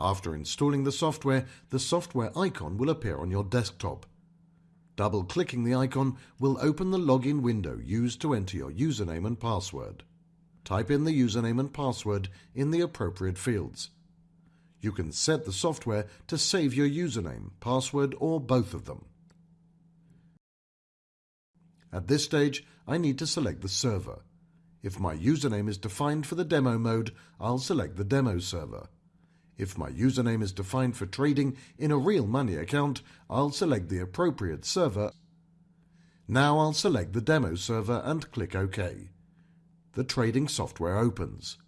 After installing the software, the software icon will appear on your desktop. Double-clicking the icon will open the login window used to enter your username and password. Type in the username and password in the appropriate fields. You can set the software to save your username, password or both of them. At this stage, I need to select the server. If my username is defined for the demo mode, I'll select the demo server. If my username is defined for trading in a real money account, I'll select the appropriate server. Now I'll select the demo server and click OK. The trading software opens.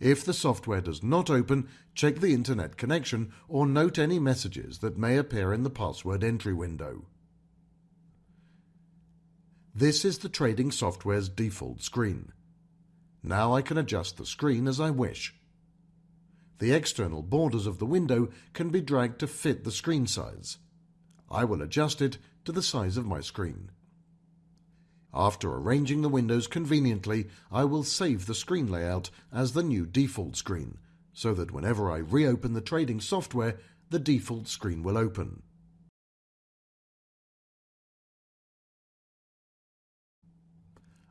If the software does not open, check the internet connection or note any messages that may appear in the password entry window. This is the trading software's default screen. Now I can adjust the screen as I wish. The external borders of the window can be dragged to fit the screen size. I will adjust it to the size of my screen. After arranging the windows conveniently, I will save the screen layout as the new default screen, so that whenever I reopen the trading software, the default screen will open.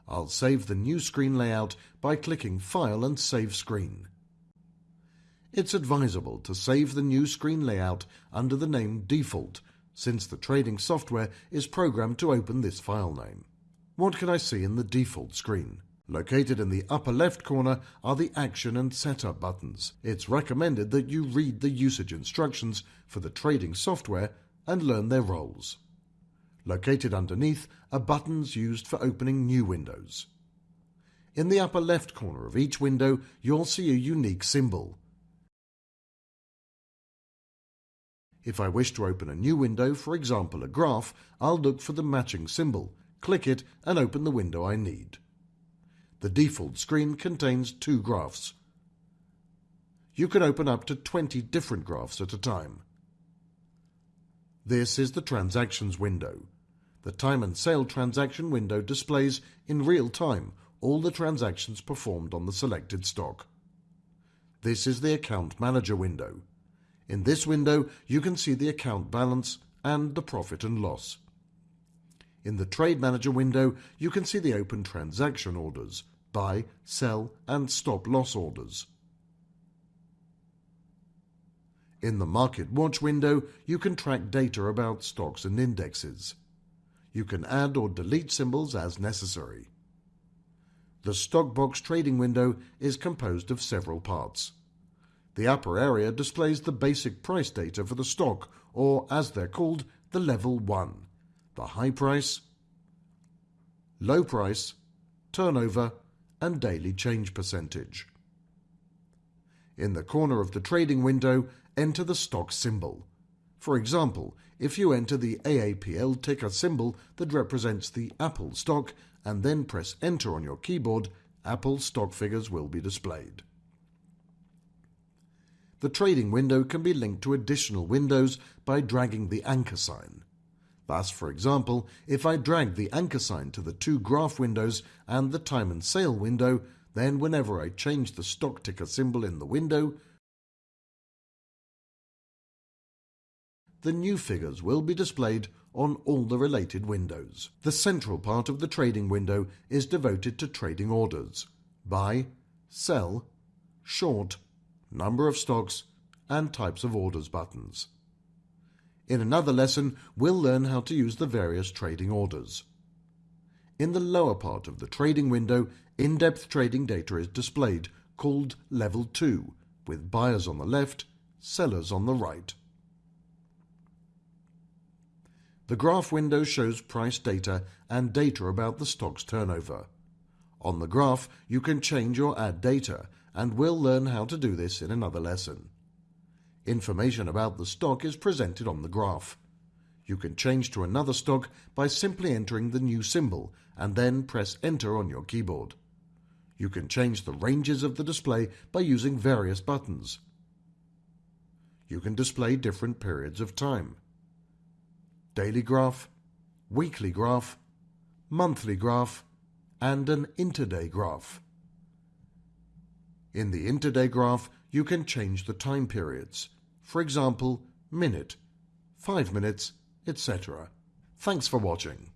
I'll save the new screen layout by clicking File and Save Screen. It's advisable to save the new screen layout under the name Default, since the trading software is programmed to open this file name. What can I see in the default screen? Located in the upper left corner are the Action and Setup buttons. It's recommended that you read the usage instructions for the trading software and learn their roles. Located underneath are buttons used for opening new windows. In the upper left corner of each window, you'll see a unique symbol. If I wish to open a new window, for example a graph, I'll look for the matching symbol, click it and open the window I need. The default screen contains two graphs. You can open up to 20 different graphs at a time. This is the Transactions window. The time and sale transaction window displays in real time all the transactions performed on the selected stock. This is the Account Manager window. In this window, you can see the account balance and the profit and loss. In the Trade Manager window, you can see the open transaction orders, buy, sell, and stop loss orders. In the Market Watch window, you can track data about stocks and indexes. You can add or delete symbols as necessary. The Stock Box trading window is composed of several parts. The upper area displays the basic price data for the stock, or as they're called, the level 1, the high price, low price, turnover, and daily change percentage. In the corner of the trading window, enter the stock symbol. For example, if you enter the AAPL ticker symbol that represents the Apple stock and then press enter on your keyboard, Apple stock figures will be displayed. The trading window can be linked to additional windows by dragging the anchor sign. Thus, for example, if I drag the anchor sign to the two graph windows and the time and sale window, then whenever I change the stock ticker symbol in the window, the new figures will be displayed on all the related windows. The central part of the trading window is devoted to trading orders, buy, sell, short, number of stocks, and types of orders buttons. In another lesson, we'll learn how to use the various trading orders. In the lower part of the trading window, in-depth trading data is displayed, called Level 2, with buyers on the left, sellers on the right. The graph window shows price data and data about the stock's turnover. On the graph, you can change or add data and we'll learn how to do this in another lesson. Information about the stock is presented on the graph. You can change to another stock by simply entering the new symbol and then press enter on your keyboard. You can change the ranges of the display by using various buttons. You can display different periods of time. Daily graph, weekly graph, monthly graph, and an intraday graph. In the intraday graph, you can change the time periods. For example, minute, 5 minutes, etc. Thanks for watching.